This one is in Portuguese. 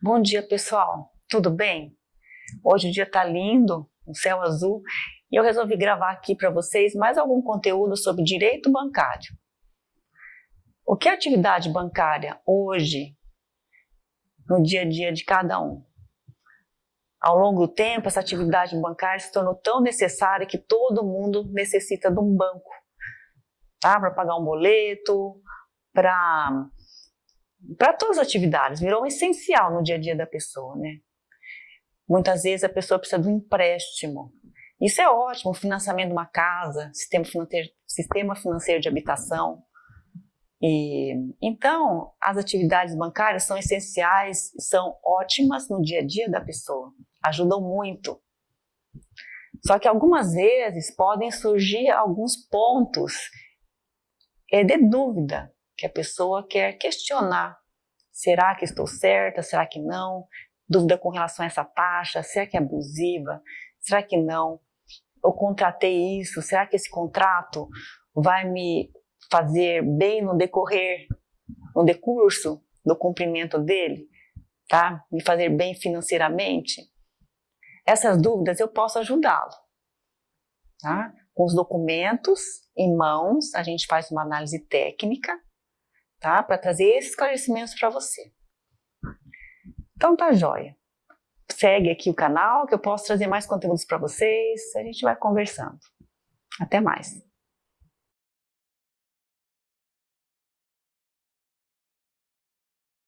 Bom dia, pessoal. Tudo bem? Hoje o dia tá lindo, o céu azul, e eu resolvi gravar aqui para vocês mais algum conteúdo sobre direito bancário. O que é atividade bancária hoje, no dia a dia de cada um? Ao longo do tempo, essa atividade bancária se tornou tão necessária que todo mundo necessita de um banco, tá? Para pagar um boleto, para para todas as atividades, virou essencial no dia a dia da pessoa, né? Muitas vezes a pessoa precisa de um empréstimo. Isso é ótimo, financiamento de uma casa, sistema financeiro, sistema financeiro de habitação. E, então, as atividades bancárias são essenciais, são ótimas no dia a dia da pessoa, ajudam muito. Só que algumas vezes podem surgir alguns pontos é, de dúvida que a pessoa quer questionar. Será que estou certa? Será que não? Dúvida com relação a essa taxa? Será que é abusiva? Será que não? Eu contratei isso? Será que esse contrato vai me fazer bem no decorrer, no decurso do cumprimento dele? Tá? Me fazer bem financeiramente? Essas dúvidas eu posso ajudá-lo. Tá? Com os documentos em mãos, a gente faz uma análise técnica tá? Para trazer esses esclarecimentos para você. Então tá joia. Segue aqui o canal que eu posso trazer mais conteúdos para vocês. A gente vai conversando. Até mais.